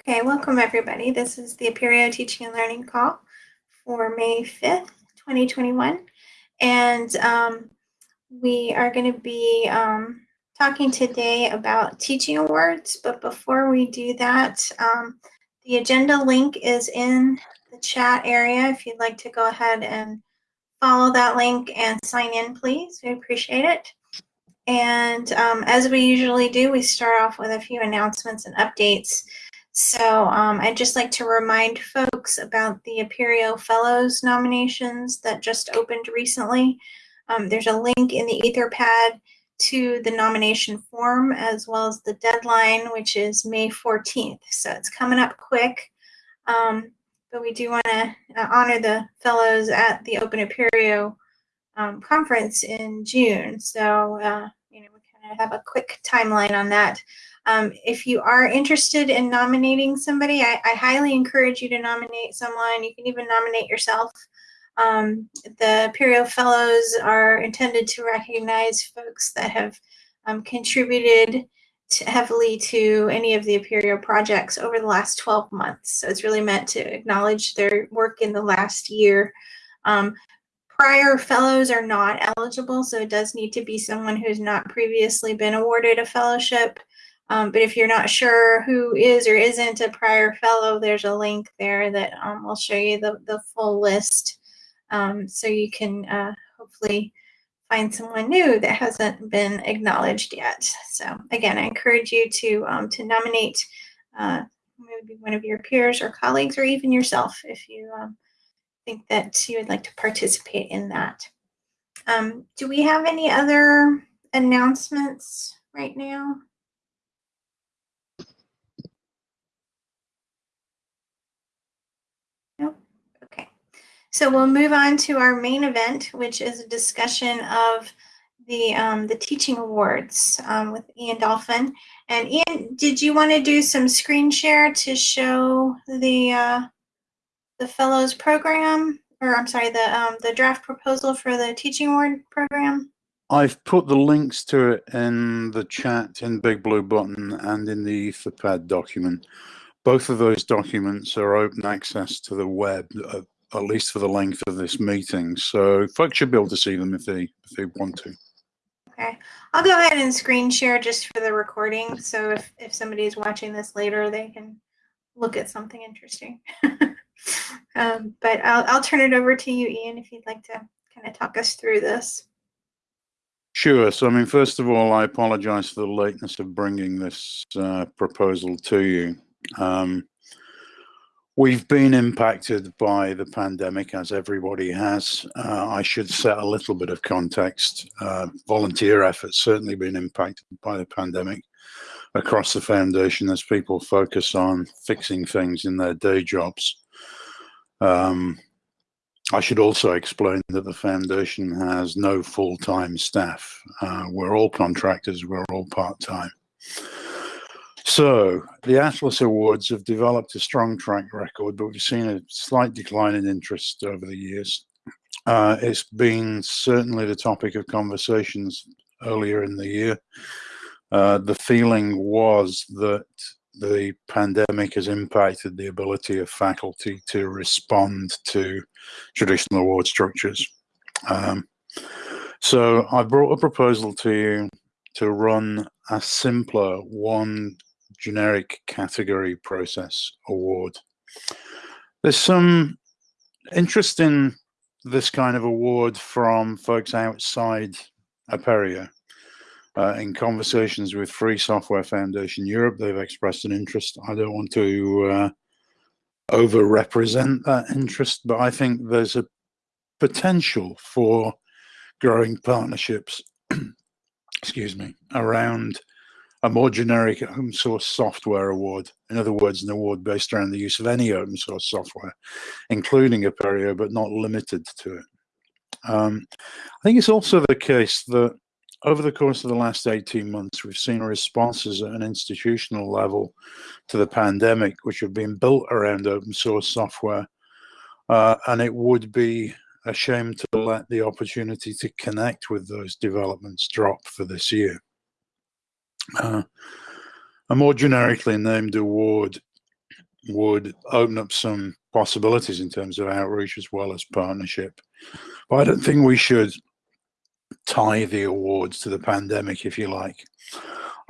Okay, welcome everybody. This is the Apereo Teaching and Learning Call for May 5th, 2021. And um, we are going to be um, talking today about teaching awards. But before we do that, um, the agenda link is in the chat area. If you'd like to go ahead and follow that link and sign in, please. We appreciate it. And um, as we usually do, we start off with a few announcements and updates. So um, I'd just like to remind folks about the Apereo Fellows nominations that just opened recently. Um, there's a link in the Etherpad to the nomination form as well as the deadline, which is May 14th. So it's coming up quick. Um, but we do want to uh, honor the fellows at the Open Apereo um, conference in June. So, uh, you know, we kind of have a quick timeline on that. Um, if you are interested in nominating somebody, I, I, highly encourage you to nominate someone. You can even nominate yourself. Um, the Apereo Fellows are intended to recognize folks that have um, contributed to heavily to any of the Apereo projects over the last 12 months. So it's really meant to acknowledge their work in the last year. Um, prior fellows are not eligible, so it does need to be someone who's not previously been awarded a fellowship. Um, but if you're not sure who is or isn't a prior fellow, there's a link there that um, will show you the, the full list. Um, so you can uh, hopefully find someone new that hasn't been acknowledged yet. So again, I encourage you to, um, to nominate uh, maybe one of your peers or colleagues or even yourself if you um, think that you would like to participate in that. Um, do we have any other announcements right now? So we'll move on to our main event, which is a discussion of the um, the teaching awards um, with Ian Dolphin. And Ian, did you want to do some screen share to show the uh, the fellows program, or I'm sorry, the um, the draft proposal for the teaching award program? I've put the links to it in the chat in Big Blue Button and in the Etherpad document. Both of those documents are open access to the web. At least for the length of this meeting. So folks should be able to see them if they if they want to. Okay, I'll go ahead and screen share just for the recording. So if if somebody is watching this later, they can look at something interesting. um, but I'll I'll turn it over to you, Ian, if you'd like to kind of talk us through this. Sure. So, I mean, first of all, I apologize for the lateness of bringing this uh, proposal to you. Um, We've been impacted by the pandemic, as everybody has. Uh, I should set a little bit of context. Uh, volunteer efforts certainly been impacted by the pandemic across the foundation as people focus on fixing things in their day jobs. Um, I should also explain that the foundation has no full-time staff. Uh, we're all contractors, we're all part-time. So the Atlas Awards have developed a strong track record, but we've seen a slight decline in interest over the years. Uh, it's been certainly the topic of conversations earlier in the year. Uh, the feeling was that the pandemic has impacted the ability of faculty to respond to traditional award structures. Um, so I brought a proposal to you to run a simpler one generic category process award. There's some interest in this kind of award from folks outside Apereo. Uh, in conversations with Free Software Foundation Europe, they've expressed an interest. I don't want to uh, over-represent that interest, but I think there's a potential for growing partnerships, excuse me, around a more generic open source software award. In other words, an award based around the use of any open source software, including Apereo, but not limited to it. Um, I think it's also the case that over the course of the last 18 months, we've seen responses at an institutional level to the pandemic, which have been built around open source software. Uh, and it would be a shame to let the opportunity to connect with those developments drop for this year. Uh, a more generically named award would open up some possibilities in terms of outreach as well as partnership. But I don't think we should tie the awards to the pandemic, if you like.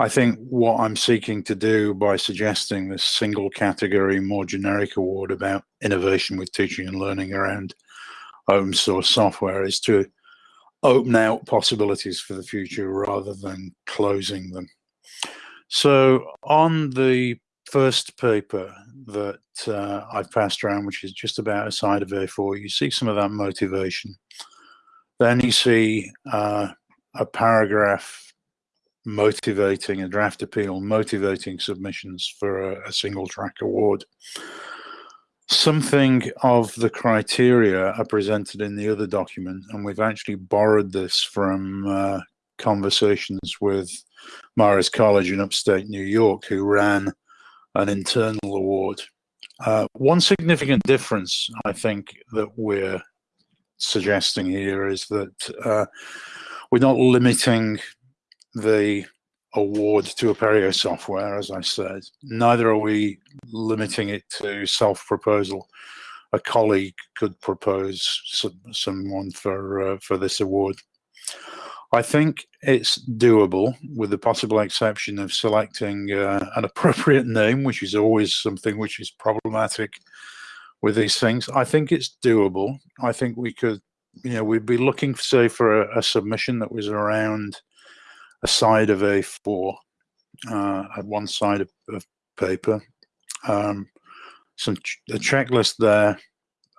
I think what I'm seeking to do by suggesting this single category, more generic award about innovation with teaching and learning around open source software is to open out possibilities for the future rather than closing them. So on the first paper that uh, I've passed around, which is just about a side of A4, you see some of that motivation. Then you see uh, a paragraph motivating a draft appeal, motivating submissions for a, a single track award. Something of the criteria are presented in the other document, and we've actually borrowed this from uh, conversations with Marist College in upstate New York, who ran an internal award. Uh, one significant difference, I think, that we're suggesting here is that uh, we're not limiting the award to Apereo software, as I said. Neither are we limiting it to self-proposal. A colleague could propose some, someone for uh, for this award. I think it's doable with the possible exception of selecting uh, an appropriate name, which is always something which is problematic with these things. I think it's doable. I think we could, you know, we'd be looking, say, for a, a submission that was around a side of A4 uh, at one side of, of paper, um, some ch a checklist there,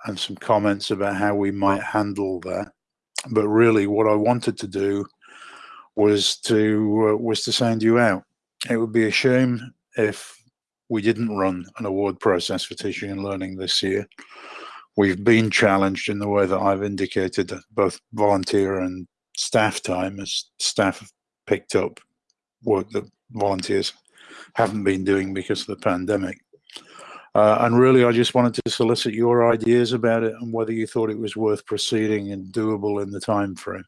and some comments about how we might handle that. But really, what I wanted to do was to uh, was to send you out. It would be a shame if we didn't run an award process for teaching and learning this year. We've been challenged in the way that I've indicated, that both volunteer and staff time, as staff have picked up work that volunteers haven't been doing because of the pandemic. Uh, and really, I just wanted to solicit your ideas about it and whether you thought it was worth proceeding and doable in the time frame.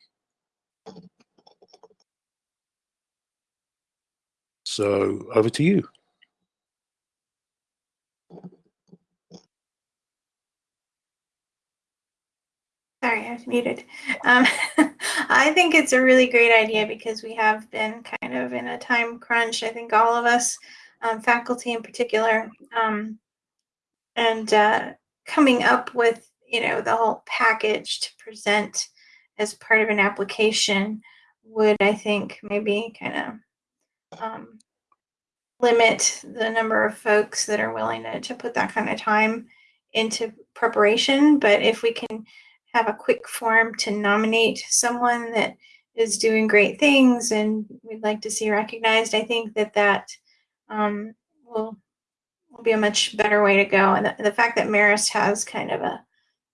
So over to you. Sorry, I was muted. Um, I think it's a really great idea because we have been kind of in a time crunch. I think all of us, um, faculty in particular, um, and uh, coming up with you know the whole package to present as part of an application would I think maybe kind of um, limit the number of folks that are willing to, to put that kind of time into preparation. But if we can have a quick form to nominate someone that is doing great things and we'd like to see recognized, I think that that um, will, be a much better way to go. And the, the fact that Marist has kind of a,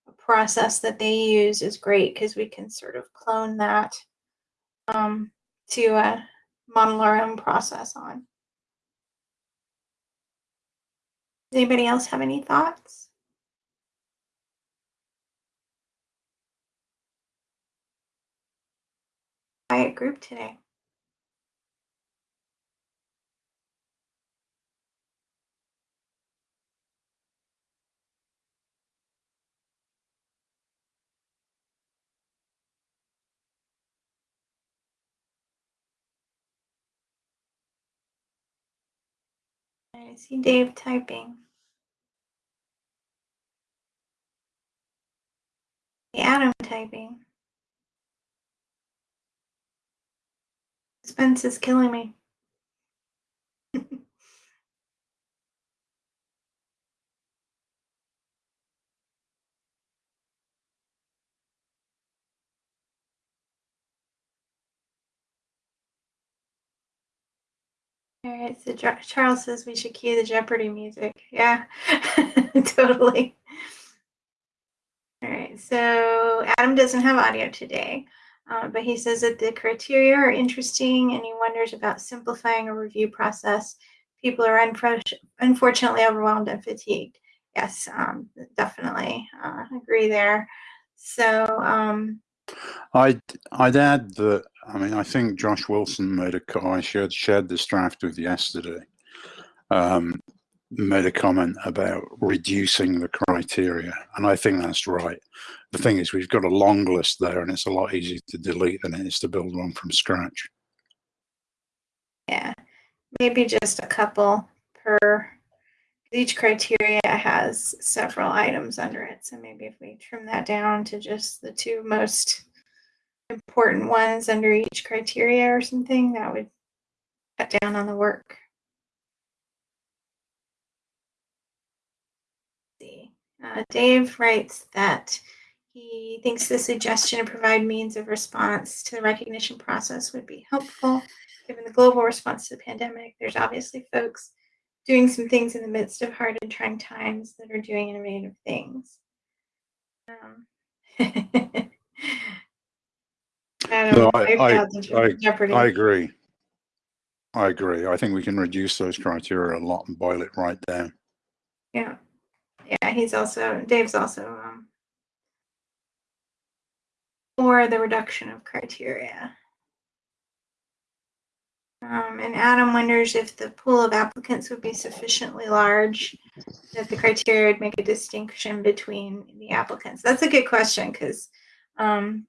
a process that they use is great because we can sort of clone that um, to uh, model our own process on. Does anybody else have any thoughts? quiet group today. I see Dave typing. Adam typing. Suspense is killing me. All right, so Charles says we should cue the Jeopardy music. Yeah, totally. All right, so Adam doesn't have audio today. Uh, but he says that the criteria are interesting and he wonders about simplifying a review process. People are unfortunately overwhelmed and fatigued. Yes, um, definitely uh, agree there. So um, I'd I'd add that I mean I think Josh Wilson made a call. I shared shared this draft with yesterday. Um, made a comment about reducing the criteria, and I think that's right. The thing is, we've got a long list there, and it's a lot easier to delete than it is to build one from scratch. Yeah, maybe just a couple per. Each criteria has several items under it, so maybe if we trim that down to just the two most important ones under each criteria or something, that would cut down on the work. Uh, Dave writes that he thinks the suggestion to provide means of response to the recognition process would be helpful. Given the global response to the pandemic, there's obviously folks doing some things in the midst of hard and trying times that are doing innovative things. Um, No, I- I- I- I agree. I agree. I think we can reduce those criteria a lot and boil it right down. Yeah. Yeah, he's also, Dave's also, um, for the reduction of criteria. Um, and Adam wonders if the pool of applicants would be sufficiently large that the criteria would make a distinction between the applicants. That's a good question because um,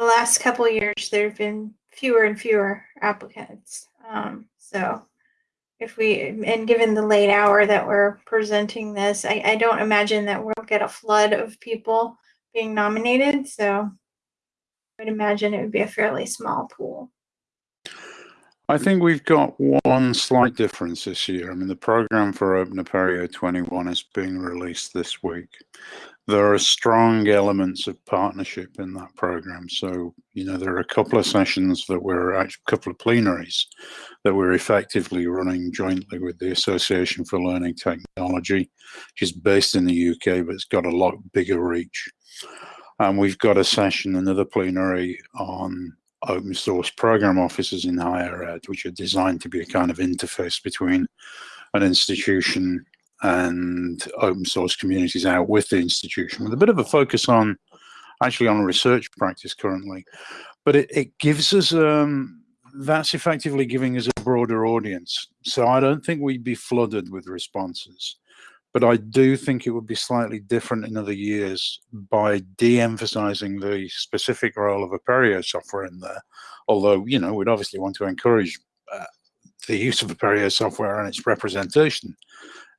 the last couple years there have been fewer and fewer applicants. Um, so if we and given the late hour that we're presenting this, I, I don't imagine that we'll get a flood of people being nominated. So I would imagine it would be a fairly small pool. I think we've got one slight difference this year. I mean, the program for Open Apereo 21 is being released this week. There are strong elements of partnership in that program. So, you know, there are a couple of sessions that we're actually, a couple of plenaries that we're effectively running jointly with the Association for Learning Technology, which is based in the UK, but it's got a lot bigger reach. And we've got a session, another plenary on open source program offices in higher ed, which are designed to be a kind of interface between an institution and open source communities out with the institution, with a bit of a focus on actually on research practice currently. But it, it gives us, um, that's effectively giving us a broader audience. So I don't think we'd be flooded with responses. But I do think it would be slightly different in other years by de-emphasizing the specific role of Apereo software in there. Although, you know, we'd obviously want to encourage uh, the use of Apereo software and its representation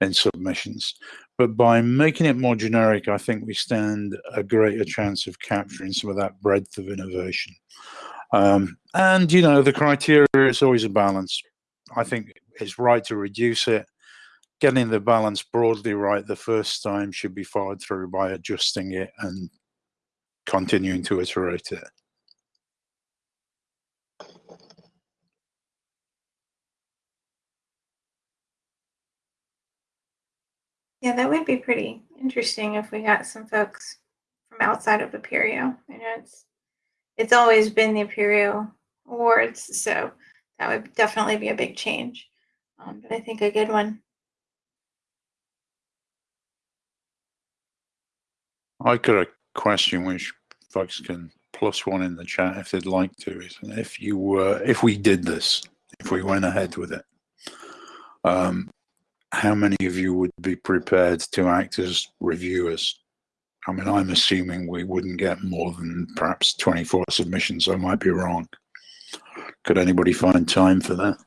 in submissions. But by making it more generic, I think we stand a greater chance of capturing some of that breadth of innovation. Um, and, you know, the criteria is always a balance. I think it's right to reduce it getting the balance broadly right the first time should be followed through by adjusting it and continuing to iterate it. Yeah, that would be pretty interesting if we got some folks from outside of Apereo. I know it's it's always been the Apereo Awards, so that would definitely be a big change. Um, but I think a good one. I got a question which folks can plus one in the chat if they'd like to. If you were, if we did this, if we went ahead with it, um, how many of you would be prepared to act as reviewers? I mean, I'm assuming we wouldn't get more than perhaps 24 submissions. I might be wrong. Could anybody find time for that?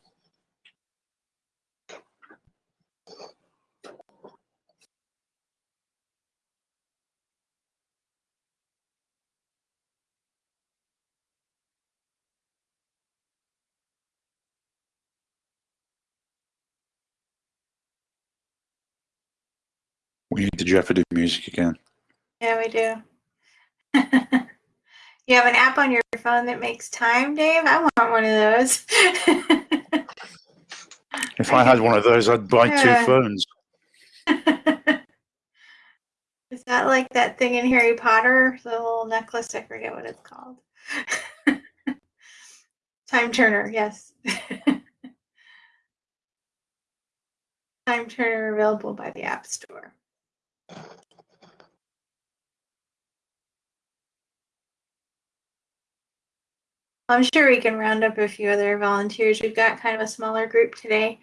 Need the Jeopardy music again. Yeah, we do. you have an app on your phone that makes time, Dave? I want one of those. If I had one of those, I'd buy Yeah. two phones. Is that like that thing in Harry Potter? The little necklace? I forget what it's called. Time Turner, yes. Time Turner available by the App Store. I'm sure we can round up a few other volunteers. We've got kind of a smaller group today.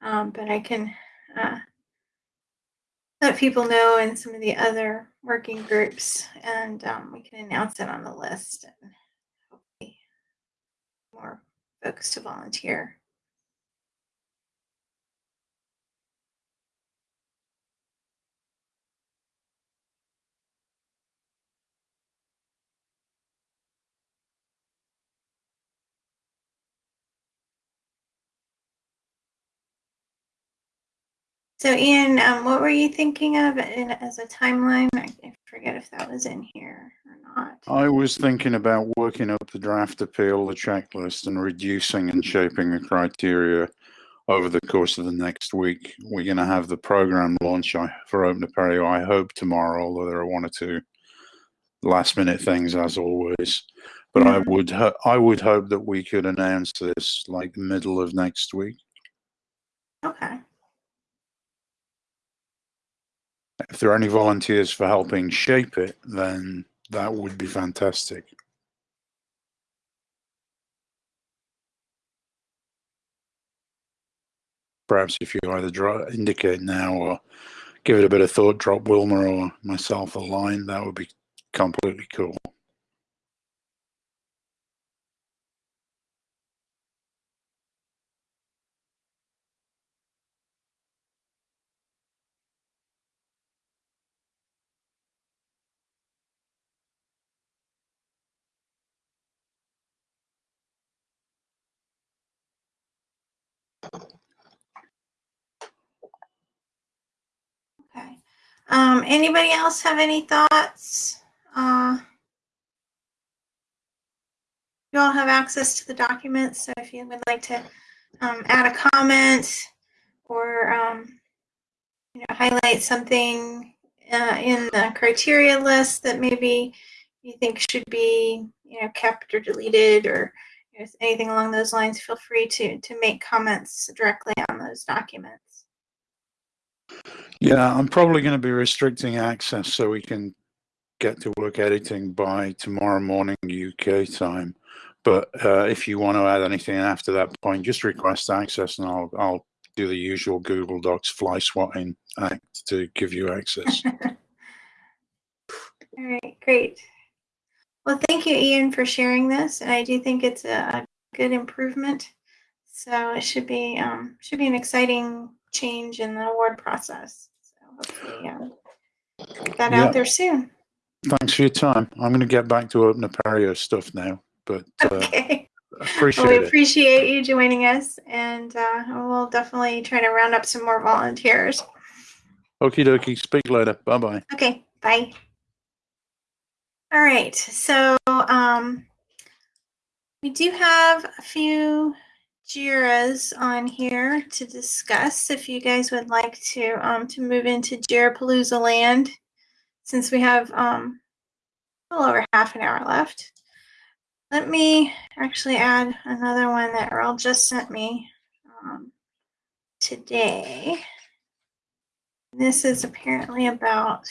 Um, but I can uh, let people know in some of the other working groups, and um, we can announce it on the list. And hopefully, more folks to volunteer. So, Ian, um, what were you thinking of in, as a timeline? I, forget if that was in here or not. I was thinking about working up the draft appeal, the checklist, and reducing and shaping the criteria over the course of the next week. We're going to have the program launch for Open Apereo, I hope tomorrow, although there are one or two last minute things as always. But I would I would hope that we could announce this like the middle of next week. Okay. If there are any volunteers for helping shape it, then that would be fantastic. Perhaps if you either draw, indicate now or give it a bit of thought, drop Wilma or myself a line, that would be completely cool. Okay. Um, anybody else have any thoughts? Uh, you all have access to the documents, so if you would like to um, add a comment or um, you know highlight something uh, in the criteria list that maybe you think should be you know kept or deleted or you know, anything along those lines, feel free to to make comments directly on those documents. Yeah, I'm probably going to be restricting access so we can get to work editing by tomorrow morning UK time. But uh, if you want to add anything after that point, just request access, and I'll I'll do the usual Google Docs fly swatting act to give you access. All right, great. Well, thank you, Ian, for sharing this, and I do think it's a good improvement. So it should be um, should be an exciting change in the award process. So hopefully, um, get that Yeah. out there soon. Thanks for your time. I'm going to get back to Open Apereo stuff now, but uh, Okay. appreciate Well, we it. appreciate you joining us, and uh, we'll definitely try to round up some more volunteers. Okie dokie. Speak later. Bye bye. Okay, bye. All right, so um, we do have a few JIRAs on here to discuss. If you guys would like to um, to move into Jirapalooza land, since we have um, a little over half an hour left. Let me actually add another one that Earl just sent me um, today. This is apparently about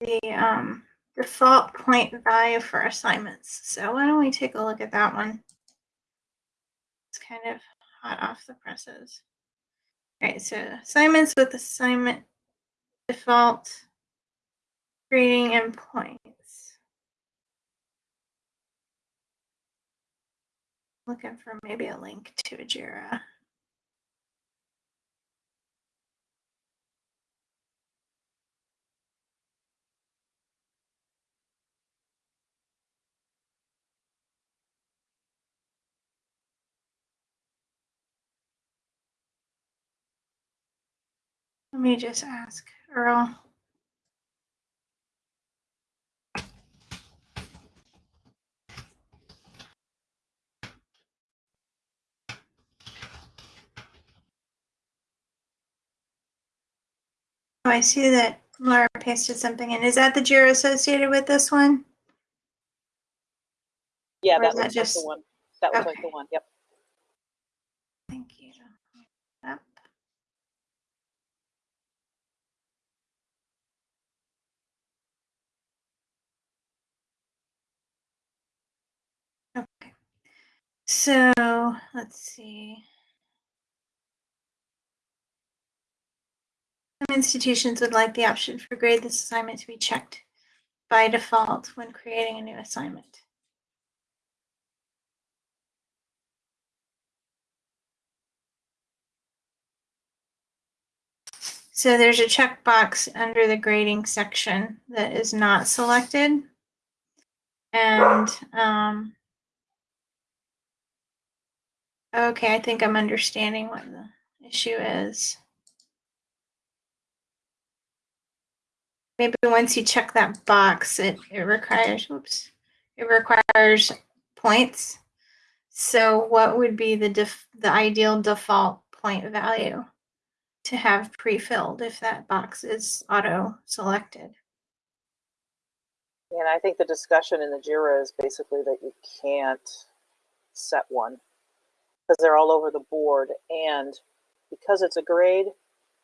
the um, default point value for assignments. So why don't we take a look at that one? It's kind of hot off the presses. All right, so assignments with assignment default grading and points. Looking for maybe a link to a JIRA. Let me just ask Earl. Oh, I see that Laura pasted something in. Is that the JIRA associated with this one? Yeah, Or that is that looks like just- the one. That looks like the one, yep. Thank you. Yep. Okay. So let's see. Some institutions would like the option for grade this assignment to be checked by default when creating a new assignment. So there's a checkbox under the grading section that is not selected. And, um, okay, I think I'm understanding what the issue is. Maybe once you check that box, it, it requires, oops, it requires points. So what would be the def, the ideal default point value to have pre-filled if that box is auto selected? And I think the discussion in the JIRA is basically that you can't set one because they're all over the board. And because it's a grade,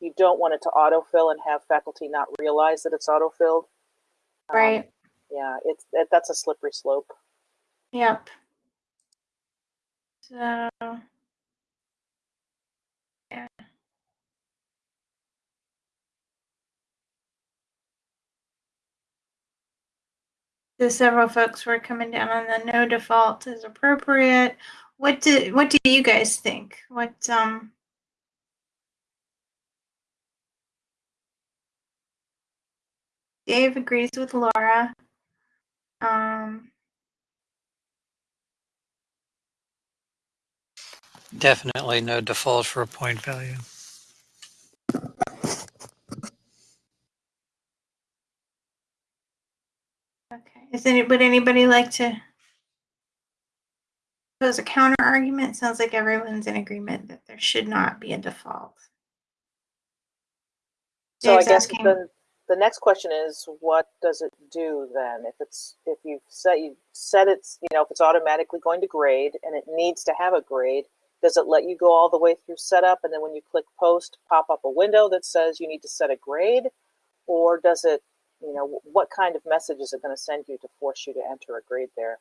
you don't want it to autofill and have faculty not realize that it's autofilled. Um, Right, Yeah, it's it, that's a slippery slope. yep. So. Yeah. So several folks were coming down on the no default is appropriate. What do, what do you guys think? What, um, Dave agrees with Laura. Um, Definitely no default for a point value. okay, is any, would anybody like to pose a counter argument? Sounds like everyone's in agreement that there should not be a default. So Dave's I guess asking- the the next question is, what does it do then? If it's if you've set you set it's you know if it's automatically going to grade and it needs to have a grade, does it let you go all the way through setup and then when you click post, pop up a window that says you need to set a grade, or does it you know what kind of message is it going to send you to force you to enter a grade there?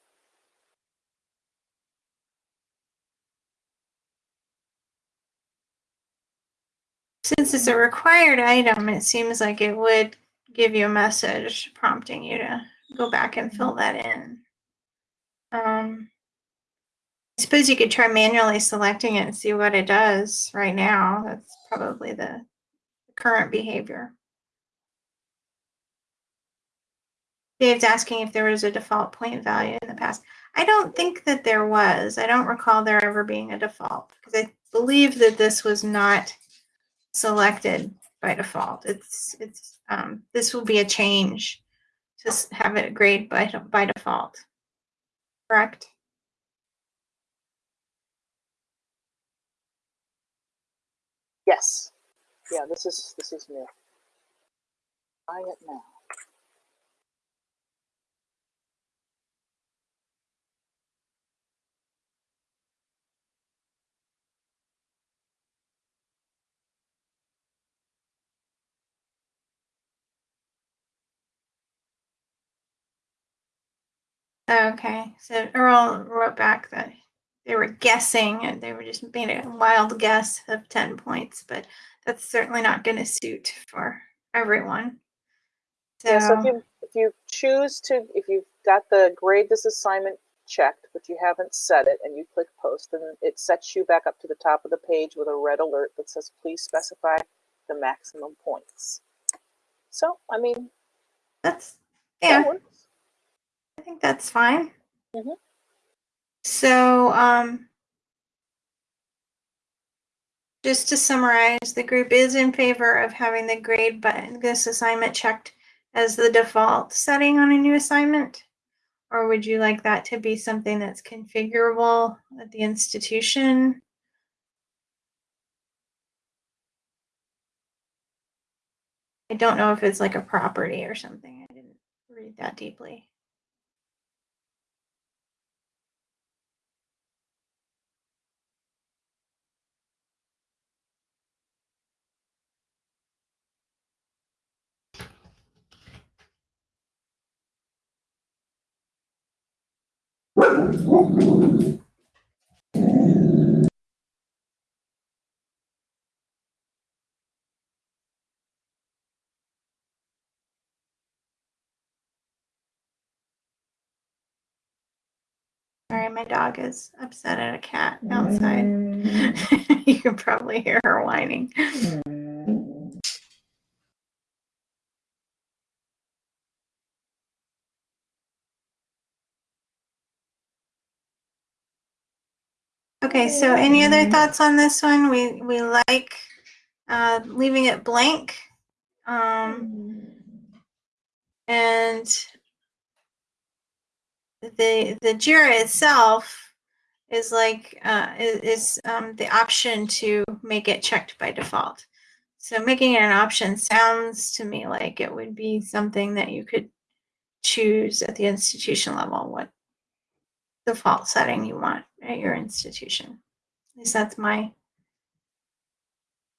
Since it's a required item, it seems like it would give you a message prompting you to go back and fill that in. Um, I suppose you could try manually selecting it and see what it does right now. That's probably the current behavior. Dave's asking if there was a default point value in the past. I don't think that there was. I don't recall there ever being a default because I believe that this was not selected by default. It's it's um, this will be a change to have it grade by by default. Correct. Yes. Yeah, this is this is new. Try it now. Okay, so Earl wrote back that they were guessing and they were just made a wild guess of 10 points, but that's certainly not going to suit for everyone. So, Yeah, so if you if you choose to if you've got the grade this assignment checked, but you haven't set it, and you click post, then it sets you back up to the top of the page with a red alert that says please specify the maximum points. So I mean, that's, yeah, works. I think that's fine. Mhm. So, um, just to summarize, the group is in favor of having the grade button, this assignment checked as the default setting on a new assignment? Or would you like that to be something that's configurable at the institution? I don't know if it's like a property or something. I didn't read that deeply. Sorry, my dog is upset at a cat outside. Mm. you can probably hear her whining. Mm. Okay, so any other thoughts on this one? We we like uh, leaving it blank. Um, and the the Jira itself is like uh, is, um, the option to make it checked by default. So making it an option sounds to me like it would be something that you could choose at the institution level what default setting you want at your institution. At least that's my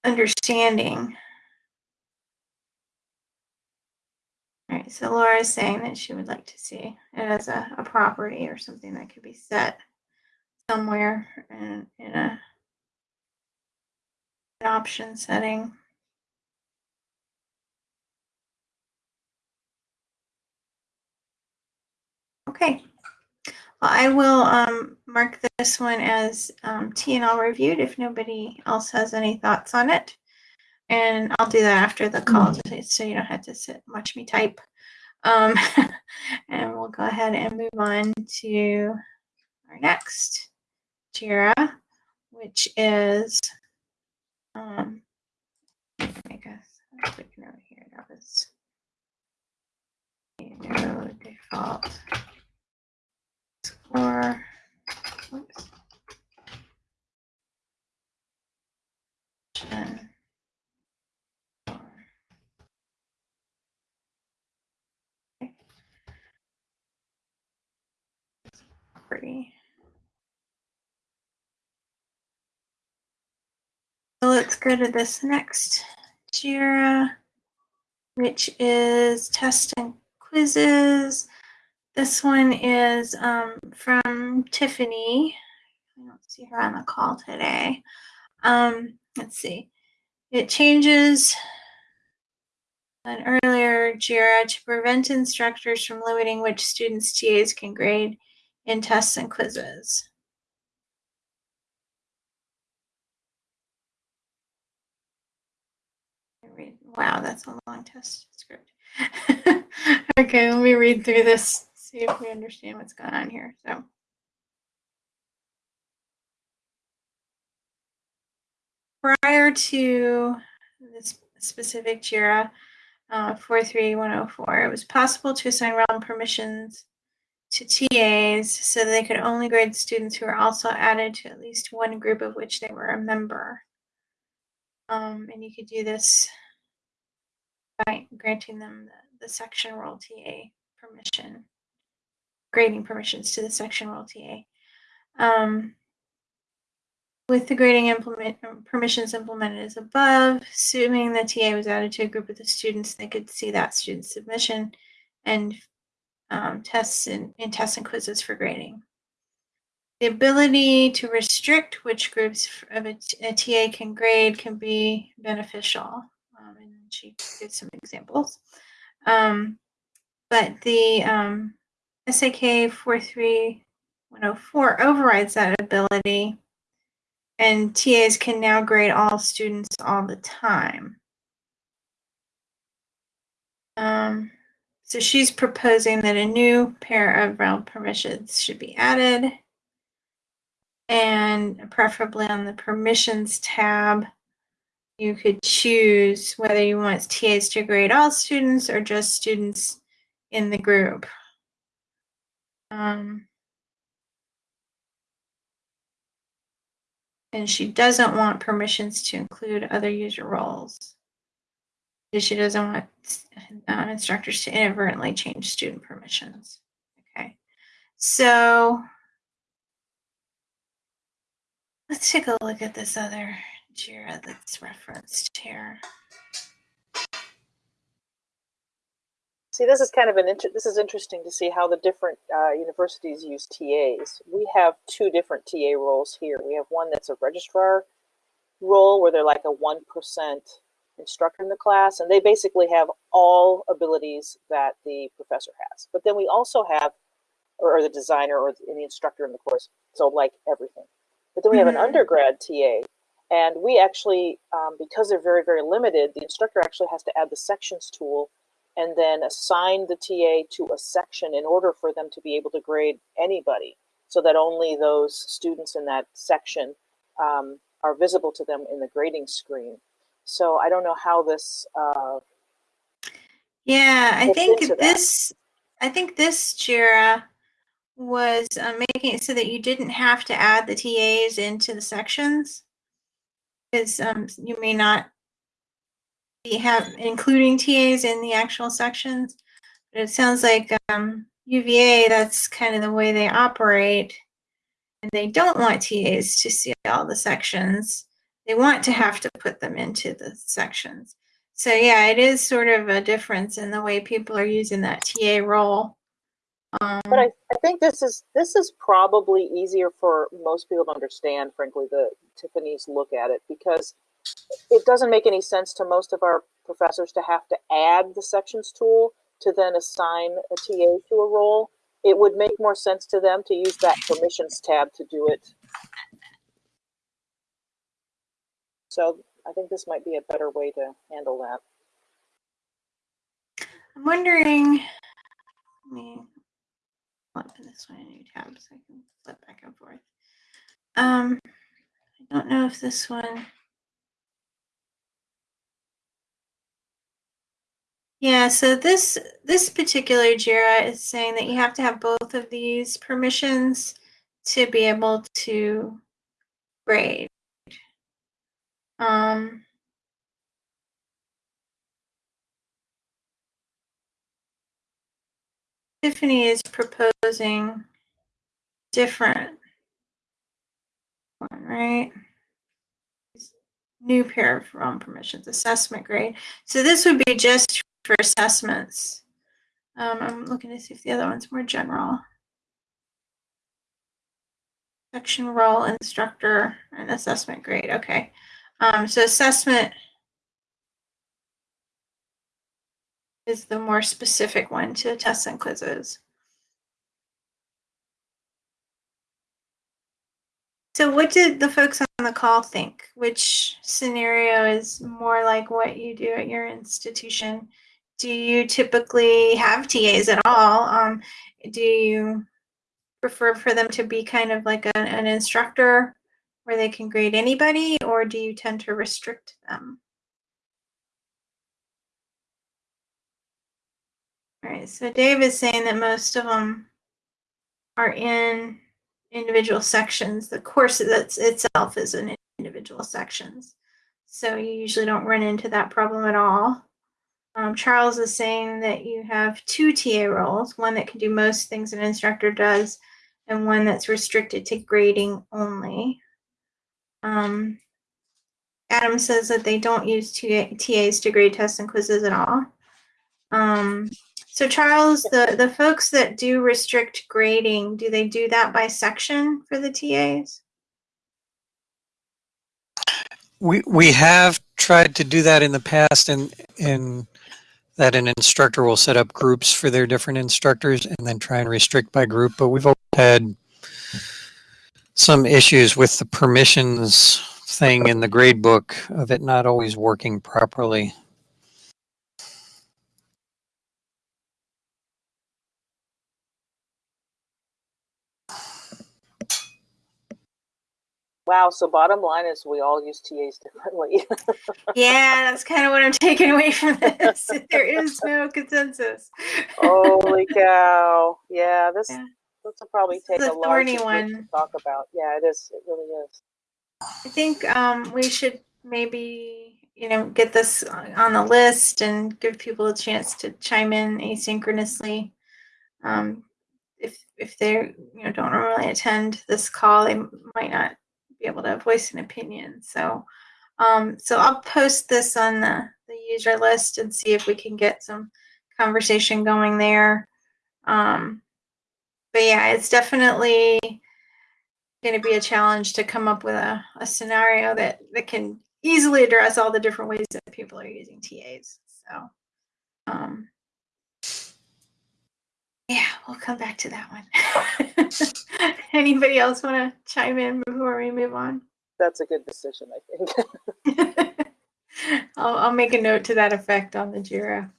understanding. All right, so Laura is saying that she would like to see it as a, a property or something that could be set somewhere in, in a option setting. Okay. I will um, mark this one as um, T and L reviewed if nobody else has any thoughts on it. And I'll do that after the call so- so you don't have to sit and watch me type. Um, and we'll go ahead and move on to our next JIRA, which is, um, guess. a a quick note here. That was default score. Whoops. Option for- Okay. Property. So let's go to this next JIRA, which is test and quizzes. This one is um, from Tiffany. I don't see her on the call today. Um, let's see. It changes an earlier JIRA to prevent instructors from limiting which students TAs can grade in tests and quizzes. Wow, that's a long test script. okay, let me read through this, see if we understand what's going on here. So. Prior to this specific JIRA uh, 43104, it was possible to assign realm permissions to TAs so they could only grade students who were also added to at least one group of which they were a member. Um, and you could do this by granting them the, the section role TA permission, grading permissions to the section role TA. Um, with the grading implement um, permissions implemented as above, assuming the TA was added to a group of the students, they could see that student's submission and um, tests and, and tests and quizzes for grading. The ability to restrict which groups of a, a TA can grade can be beneficial. Um, and she gives some examples. Um, but the um, SAK 43104 overrides that ability, and TAs can now grade all students all the time. Um, so she's proposing that a new pair of realm permissions should be added. And preferably on the permissions tab, you could choose whether you want TAs to grade all students or just students in the group. Um, and she doesn't want permissions to include other user roles. She doesn't want um, instructors to inadvertently change student permissions. Okay, so let's take a look at this other JIRA that's referenced here. See, this is kind of an inter- this is interesting to see how the different uh, universities use TAs. We have two different TA roles here. We have one that's a registrar role where they're like a one percent instructor in the class, and they basically have all abilities that the professor has. But then we also have or, the designer or the instructor in the course. So like everything. But then we have an Mhm. undergrad TA, and we actually, um, because they're very, very limited, the instructor actually has to add the sections tool and then assign the TA to a section in order for them to be able to grade anybody so that only those students in that section um, are visible to them in the grading screen. So I don't know how this, uh, Yeah, I think this, I think this Jira was uh, making it so that you didn't have to add the TAs into the sections. Because um, you may not be have including TAs in the actual sections. But it sounds like um, UVA, that's kind of the way they operate. And they don't want TAs to see all the sections. They want to have to put them into the sections. So yeah, it is sort of a difference in the way people are using that TA role. Um, but I, I think this is this is probably easier for most people to understand, frankly, the Tiffany's look at it because it doesn't make any sense to most of our professors to have to add the sections tool to then assign a TA to a role. It would make more sense to them to use that permissions tab to do it. So I think this might be a better way to handle that. I'm wondering. Let me open this one a new tab so I can flip back and forth. Um, I don't know if this one. Yeah, so this this particular Jira is saying that you have to have both of these permissions to be able to grade. Um, Tiffany is proposing different one, right? New pair of realm permissions, assessment grade. So this would be just for assessments. Um, I'm looking to see if the other one's more general. Section role, instructor, and assessment grade. Okay. Um, so assessment is the more specific one to tests and quizzes. So what did the folks on the call think? Which scenario is more like what you do at your institution? Do you typically have TAs at all? Um, do you prefer for them to be kind of like a, an instructor where they can grade anybody, or do you tend to restrict them? All right, so Dave is saying that most of them are in individual sections. The course that's itself is in individual sections. So you usually don't run into that problem at all. Um, Charles is saying that you have two TA roles, one that can do most things an instructor does, and one that's restricted to grading only. Um, Adam says that they don't use TAs to grade tests and quizzes at all. Um, so Charles, the, the folks that do restrict grading, do they do that by section for the TAs? We we have tried to do that in the past, and in that an instructor will set up groups for their different instructors, and then try and restrict by group. But we've had some issues with the permissions thing in the grade book of it not always working properly. Wow. So bottom line is we all use TAs differently. yeah, that's kind of what I'm taking away from this. there is no consensus. Holy cow! Yeah, this Yeah. this will probably take a large group to talk about. Yeah, it is. It really is. I think um, we should maybe, you know, get this on the list and give people a chance to chime in asynchronously. Um, if if they you know don't normally attend this call, they might not be able to voice an opinion. So, um, so I'll post this on the, the user list and see if we can get some conversation going there. Um, but yeah, it's definitely going to be a challenge to come up with a, a scenario that, that can easily address all the different ways that people are using TAs. So, um, yeah, we'll come back to that one. Anybody else want to chime in before we move on? That's a good decision, I think. I'll, I'll make a note to that effect on the Jira.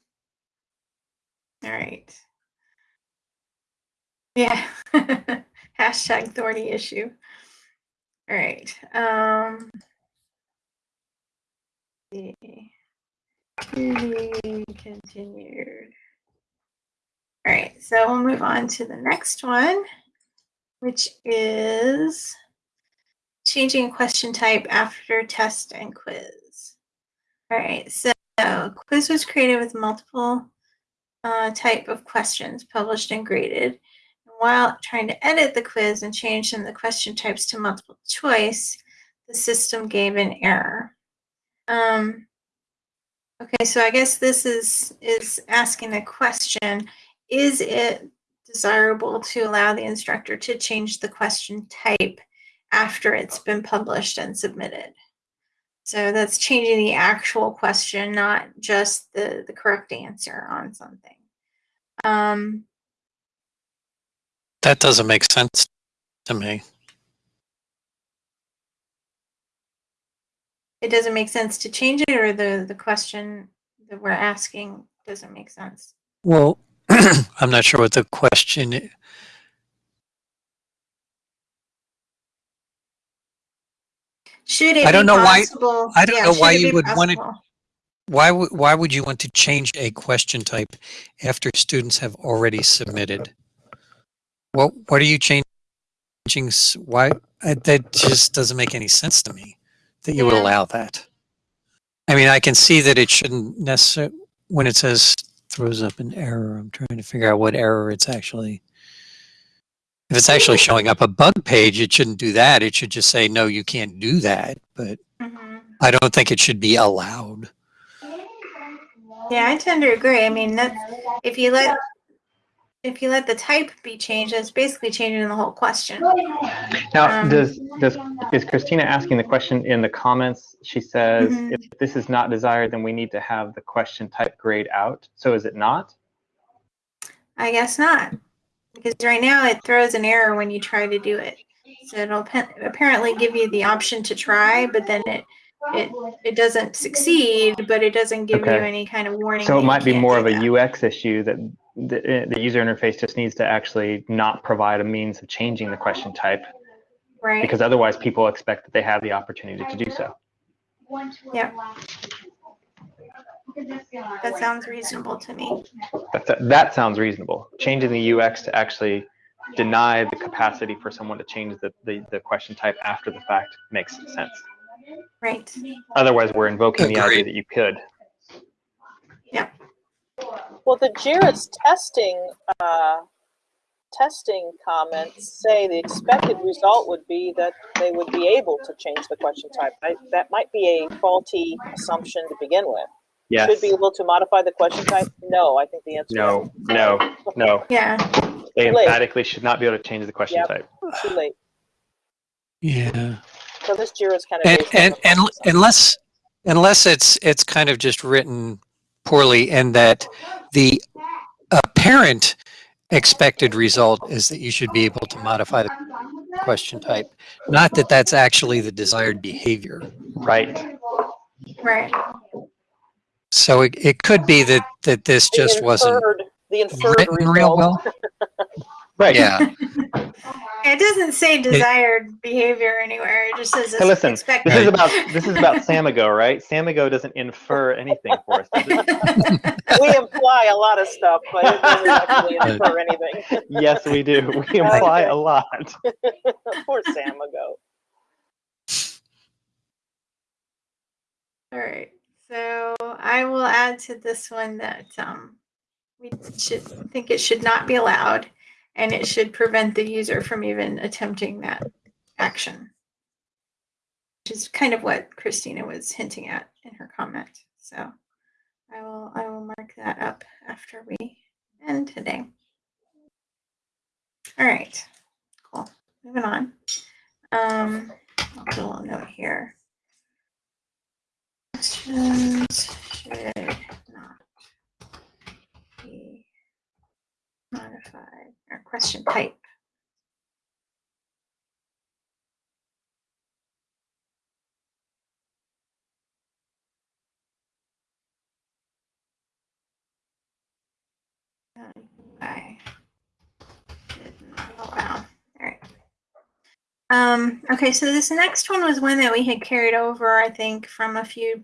All right. Yeah. Hashtag thorny issue. All right. Um, to be continued. All right, so we'll move on to the next one, which is changing question type after test and quiz. All right, so quiz was created with multiple uh, type of questions published and graded. While trying to edit the quiz and change the question types to multiple choice, the system gave an error. Um, okay, so I guess this is is asking a question: Is it desirable to allow the instructor to change the question type after it's been published and submitted? So that's changing the actual question, not just the the correct answer on something. Um, That doesn't make sense to me. it doesn't make sense to change it, or the the question that we're asking doesn't make sense. Well, I'm not sure what the question. i- Should it I don't know why- I don't yeah, know why you would want to? Why would why would you want to change a question type after students have already submitted? What what are you changing? Why I, that just doesn't make any sense to me that you would allow that. I mean, I can see that it shouldn't necessarily when it says throws up an error. I'm trying to figure out what error it's actually. If it's actually showing up a bug page, it shouldn't do that. It should just say no, you can't do that. But Mhm. I don't think it should be allowed. Yeah, I tend to agree. I mean, that's if you let if you let the type be changed, that's basically changing the whole question. Now, Um, does, does, is Christina asking the question in the comments? She says, Mhm. if this is not desired, then we need to have the question type grayed out. So is it not? I guess not, because right now it throws an error when you try to do it. So it'll apparently give you the option to try, but then it it it doesn't succeed, but it doesn't give you any kind of warning. So it might be more of a that. UX issue that the, uh, the user interface just needs to actually not provide a means of changing the question type right. because otherwise people expect that they have the opportunity to do so. Yep. That sounds reasonable to me. That's, that sounds reasonable. Changing the UX to actually deny the capacity for someone to change the, the, the question type after the fact makes sense. Right. Otherwise, we're invoking the idea that you could. Well, the JIRA's testing uh, testing comments say the expected result would be that they would be able to change the question type. I, that might be a faulty assumption to begin with. Yes. Should be able to modify the question type? No, I think the answer No, no, no. Yeah. They Too late. emphatically should not be able to change the question Yep. type. is too late. Yeah. So this JIRA is kind of and and, and unless unless it's it's kind of just written poorly and that the apparent expected result is that you should be able to modify the question type not that that's actually the desired behavior Right. Right. so it, it could be that that this The just wasn't inferred- the inferred written result. real well Right. yeah It doesn't say desired behavior anywhere. It just says Hey, listen, expected. this is about this is about Samigo, right? Samigo doesn't infer anything for us. We imply a lot of stuff, but it doesn't actually infer anything. yes, we do. We imply a lot. Poor Samigo. All right. So I will add to this one that um, we should think it should not be allowed and it should prevent the user from even attempting that action. Which is kind of what Christina was hinting at in her comment. So I will I will mark that up after we end today. All right. Cool. Moving on. Um, I'll put a little note here. Questions should not be modified or question type. Okay. Oh, wow. All right. Um, okay, so this next one was one that we had carried over, I think, from a few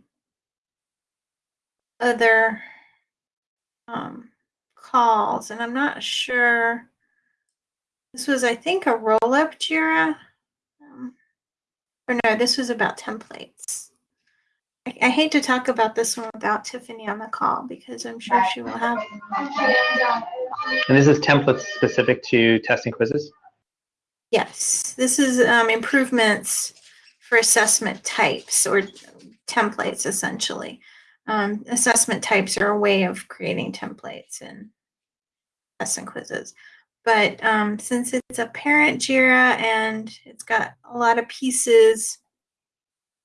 other um, calls, and I'm not sure. This was, I think, a roll up JIRA. Um, or no, this was about templates. I, I hate to talk about this one without Tiffany on the call because I'm sure she will have. And this is templates specific to testing quizzes? Yes, this is um, improvements for assessment types or templates essentially. Um, assessment types are a way of creating templates in tests and quizzes. But um, since it's a parent JIRA and it's got a lot of pieces,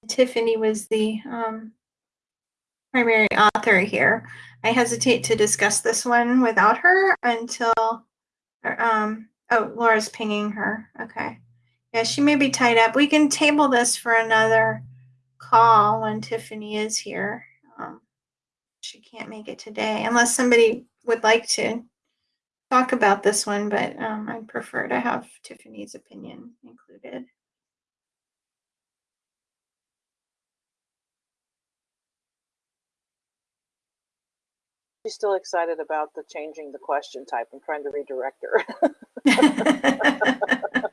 Tiffany was the um, primary author here. I hesitate to discuss this one without her until, um, oh, Laura's pinging her. Okay. Yeah, she may be tied up. We can table this for another call when Tiffany is here. Um, she can't make it today unless somebody would like to talk about this one, but um, I'd prefer to have Tiffany's opinion included. She's still excited about the changing the question type. I'm trying to redirect her.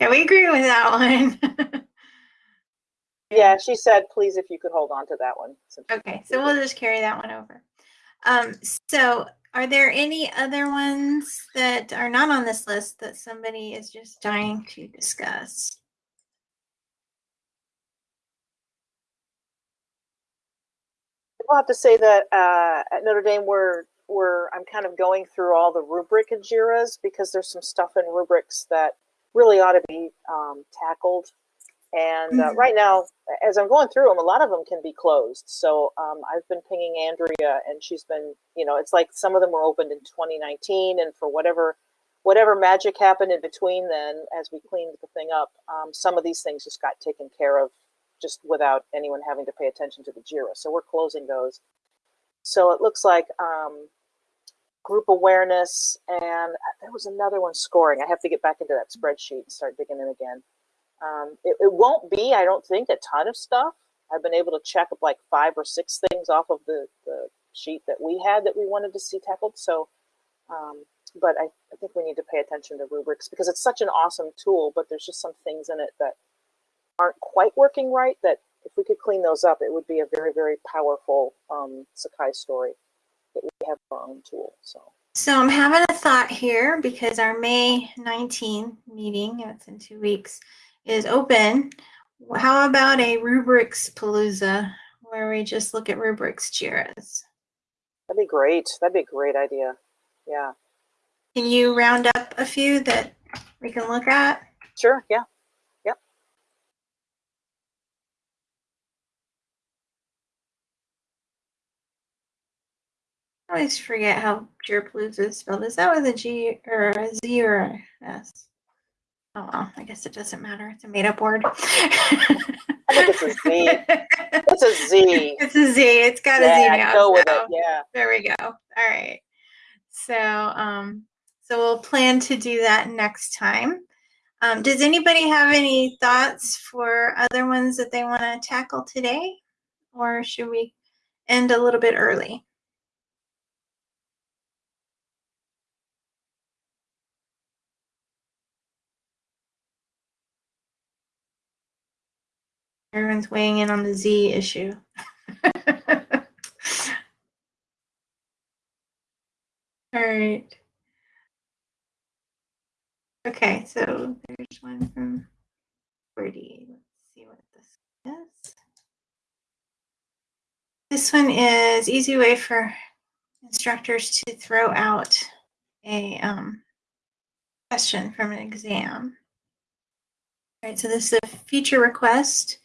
yeah, we agree with that one. yeah, she said, please, if you could hold on to that one. Okay, so we'll just carry that one over. Um, so are there any other ones that are not on this list that somebody is just dying to discuss? We'll have to say that uh, at Notre Dame, we're we're I'm kind of going through all the rubric and JIRAs because there's some stuff in rubrics that really ought to be um, tackled. And uh, Mhm. right now, as I'm going through them, a lot of them can be closed. So um, I've been pinging Andrea, and she's been, you know, it's like some of them were opened in 2019, and for whatever whatever magic happened in between then, as we cleaned the thing up, um, some of these things just got taken care of just without anyone having to pay attention to the JIRA. So we're closing those. So it looks like um, group awareness, and there was another one scoring. I have to get back into that spreadsheet and start digging in again. Um, it, it won't be, I don't think, a ton of stuff. I've been able to check up like five or six things off of the, the sheet that we had that we wanted to see tackled. So, um, but I, I think we need to pay attention to rubrics because it's such an awesome tool, but there's just some things in it that aren't quite working right that if we could clean those up, it would be a very, very powerful um, Sakai story that we have our own tool. So So I'm having a thought here because our May 19 meeting, it's in two weeks, is open. How about a rubrics palooza where we just look at rubrics JIRAs? that'd be great. That'd be a great idea. Yeah, Can you round up a few that we can look at? sure. Yeah. Yep. I always forget how Jirapalooza is spelled. Is that with a G or a Z or a S? Oh well, I guess it doesn't matter. It's a made up word. I think it's a Z. It's a Z. It's a Z. It's got a Z Yeah, now. go with so- it. Yeah. There we go. All right. So, um, so we'll plan to do that next time. Um, does anybody have any thoughts for other ones that they want to tackle today, or should we end a little bit early? Everyone's weighing in on the Z issue. All right. Okay, so there's one from Birdie. Let's see what this is. This one is easy way for instructors to throw out a um, question from an exam. All right, so this is a feature request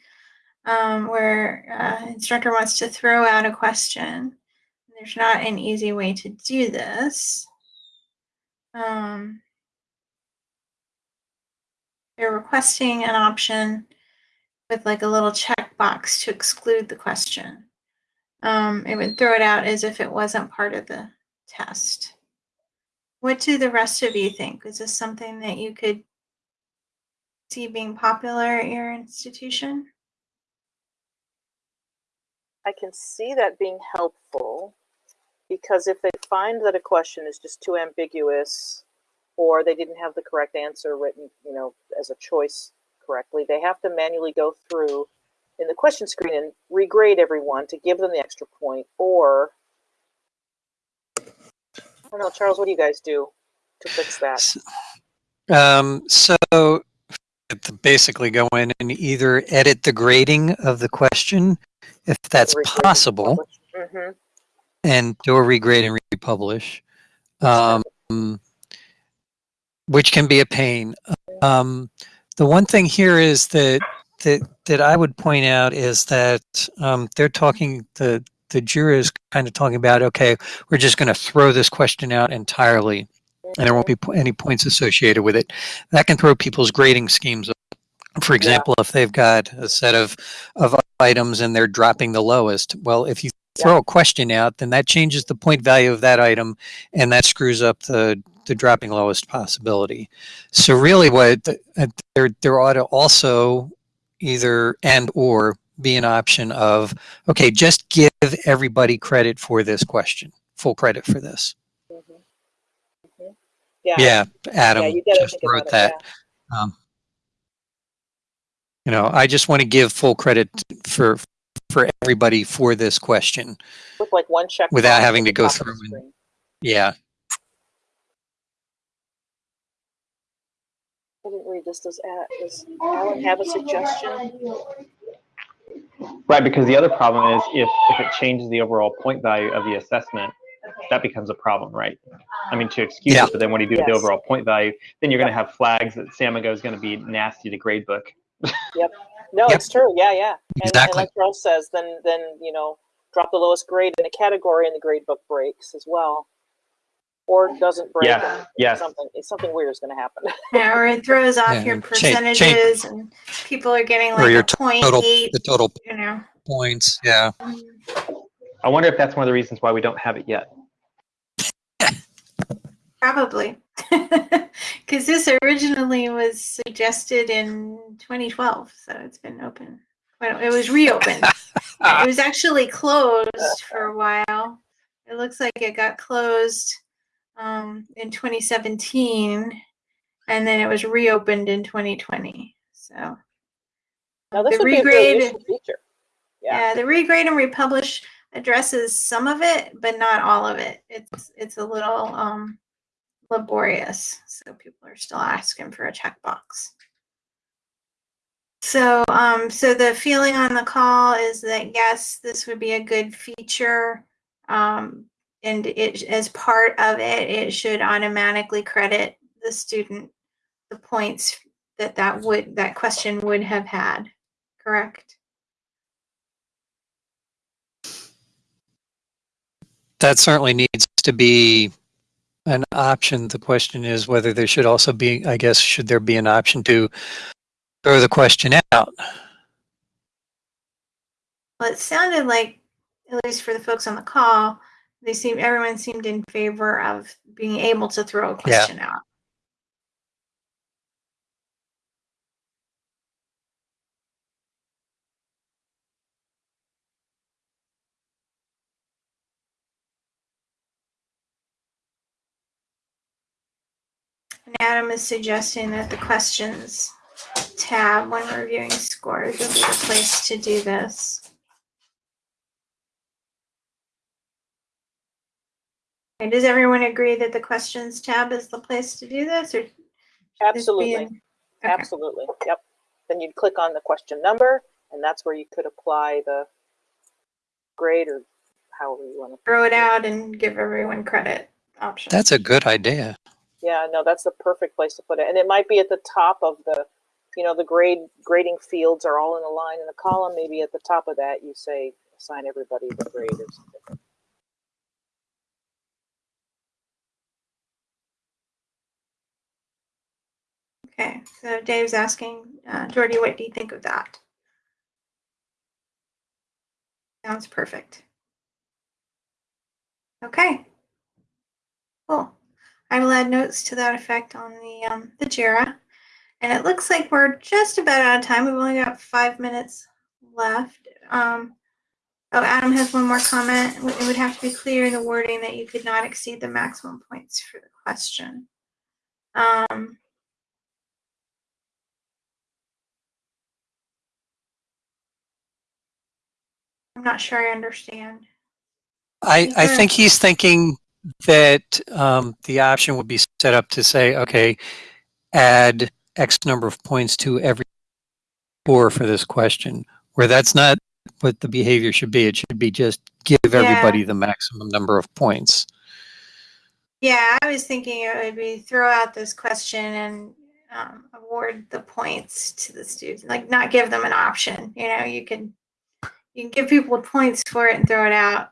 um, where uh, instructor wants to throw out a question. There's not an easy way to do this. um, they're requesting an option with like a little checkbox to exclude the question. Um, it would throw it out as if it wasn't part of the test. What do the rest of you think? Is this something that you could see being popular at your institution? I can see that being helpful because if they find that a question is just too ambiguous or they didn't have the correct answer written, you know, as a choice correctly, they have to manually go through in the question screen and regrade everyone to give them the extra point or I don't know, Charles, what do you guys do to fix that? Um, so to basically go in and either edit the grading of the question, if that's possible, hmm and do a regrade and republish, um, which can be a pain. Um, the one thing here is that that that I would point out is that um, they're talking the the JIRA is kind of talking about okay, we're just going to throw this question out entirely, and there won't be any points associated with it. That can throw people's grading schemes. off. For example, if they've got a set of of items and they're dropping the lowest, well, if you throw a question out, then that changes the point value of that item, and that screws up the the dropping lowest possibility. So really, what uh, there there ought to also either and or be an option of okay, just give everybody credit for this question, full credit for this. Yeah. Yeah, Adam yeah, just wrote about that. it. Yeah. Um, you know, I just want to give full credit for for everybody for this question. With like one check. Without having to go top of the through and- Yeah, I didn't read this. Does, A- does Alan have a suggestion? Right, because the other problem is if, if it changes the overall point value of the assessment, that becomes a problem, right? I mean, to um, excuse Yeah. it, but then when you do the overall point value, then you're going to have flags that Samigo is going to be nasty to gradebook. Yep. No, Yep. it's true. Yeah, yeah. And, Exactly. and like Charles says, then then you know, drop the lowest grade in a category, and the grade book breaks as well, or doesn't break. Yes, and yes. Something something weird is going to happen. Yeah, or it throws off Yeah, your and change- change- percentages and people are getting Or like your a point total eight, the total you know. points. Yeah, um, I wonder if that's one of the reasons why we don't have it yet. Probably. Because this originally was suggested in 2012, so it's been open. Well, it was reopened. it was actually closed for a while. It looks like it got closed um, in 2017, and then it was reopened in 2020. So Now this The would be a really regrade- feature. Yeah. yeah, the regrade and republish addresses some of it, but not all of it. It's it's a little um, laborious, so people are still asking for a checkbox. So, um, so the feeling on the call is that yes, this would be a good feature, um, and it as part of it, it should automatically credit the student the points that that would that question would have had. Correct. That certainly needs to be an option. The question is whether there should also be, I guess, should there be an option to throw the question out? Well, it sounded like, at least for the folks on the call, they seem everyone seemed in favor of being able to throw a question out. And Adam is suggesting that the questions tab when reviewing scores would be the place to do this. And does everyone agree that the questions tab is the place to do this, or should this be Absolutely. in- Okay. Absolutely. Yep. Then you'd click on the question number, and that's where you could apply the grade or however you want to. throw it out and give everyone credit option. That's a good idea. Yeah, no, that's the perfect place to put it. And it might be at the top of the, you know, the grade grading fields are all in a line in a column. Maybe at the top of that you say assign everybody the grade or something. Okay, so Dave's asking, uh, Jordy, what do you think of that? Sounds perfect. Okay. Cool. I will add notes to that effect on the, um, the JIRA. And it looks like we're just about out of time. We've only got five minutes left. Um, oh, Adam has one more comment. It would have to be clear in the wording that you could not exceed the maximum points for the question. Um, I'm not sure I understand. I, I think he's thinking that um, the option would be set up to say, okay, add X number of points to every score for this question, where that's not what the behavior should be. It should be just give everybody the maximum number of points. Yeah, I was thinking it would be throw out this question and um, award the points to the students, like not give them an option. You know, you can you can give people points for it and throw it out,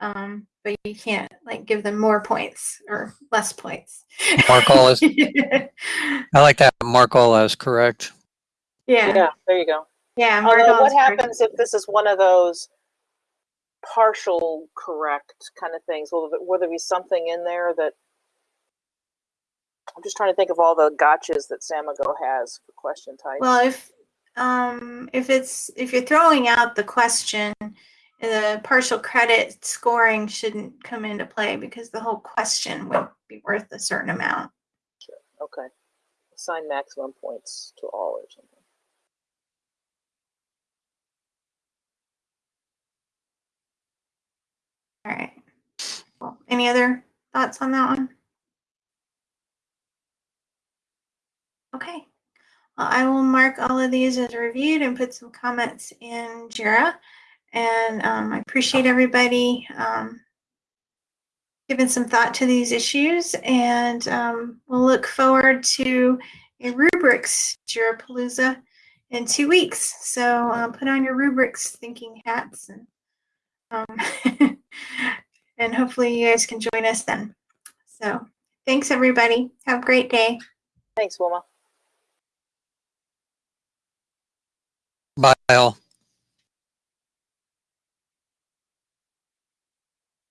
um, but you can't like give them more points or less points. Mark all is, yeah, I like that. Mark all as correct. yeah, Yeah, there you go. yeah. Although, Margot what is correct. happens if this is one of those partial correct kind of things? Will, there- will there be something in there that I'm just trying to think of all the gotchas that Samigo has for question types. Well, if um, if it's if you're throwing out the question, the partial credit scoring shouldn't come into play because the whole question would be worth a certain amount. Sure. okay, assign maximum points to all or something. All right. Well, any other thoughts on that one? Okay. Well, I will mark all of these as reviewed and put some comments in JIRA. And um, I appreciate everybody um, giving some thought to these issues. And um, we'll look forward to a rubrics JIRA Palooza in two weeks. So uh, put on your rubrics thinking hats and um, and hopefully you guys can join us then. So thanks everybody. Have a great day. Thanks, Wilma. Bye all.